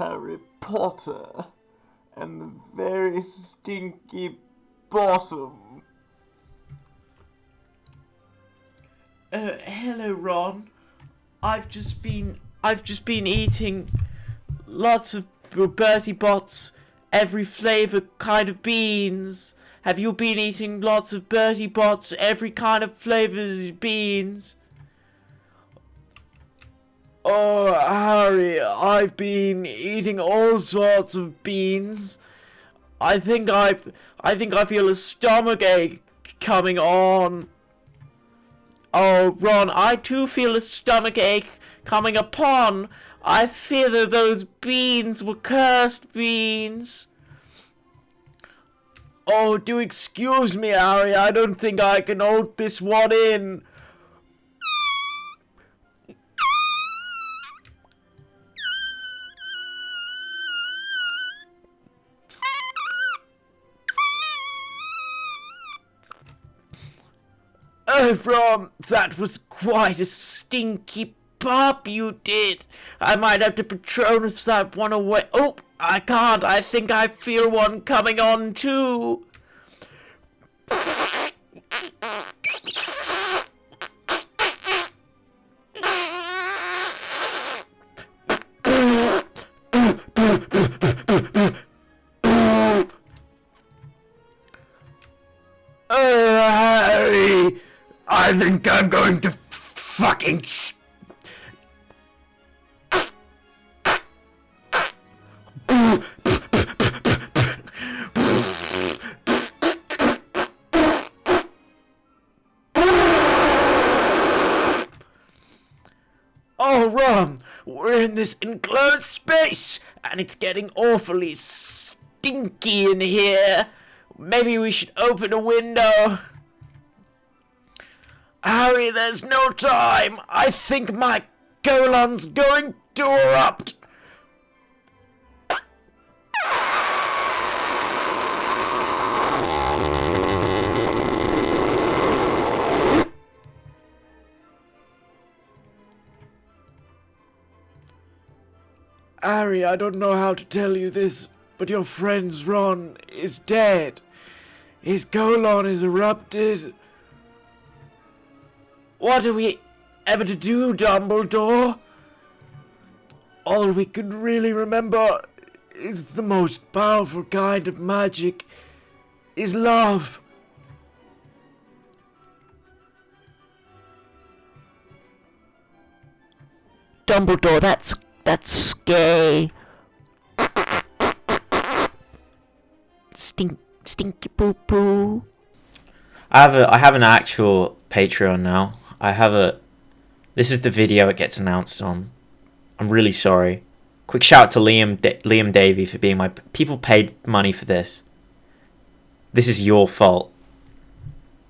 Harry Potter and the very stinky bottom. Uh, hello, Ron. I've just been I've just been eating lots of Bertie Bott's every flavor kind of beans. Have you been eating lots of Bertie Bott's every kind of flavor beans? Oh, Harry, I've been eating all sorts of beans. I think I, I think I feel a stomach ache coming on. Oh, Ron, I too feel a stomach ache coming upon. I fear that those beans were cursed beans. Oh, do excuse me, Harry. I don't think I can hold this one in. Ron, that was quite a stinky pop you did. I might have to Patronus that one away. Oh, I can't. I think I feel one coming on too. I think I'm going to fucking. Oh, Ron, we're in this enclosed space, and it's getting awfully stinky in here. Maybe we should open a window. Harry, there's no time. I think my colon's going to erupt. Harry, I don't know how to tell you this, but your friend's Ron is dead. His colon is erupted. What are we ever to do, Dumbledore? All we can really remember is the most powerful kind of magic is love. Dumbledore, that's that's gay. Stink, stinky poo poo. I have a I have an actual Patreon now. I have a this is the video it gets announced on. I'm really sorry. Quick shout out to Liam Liam Davey for being my people paid money for this. This is your fault.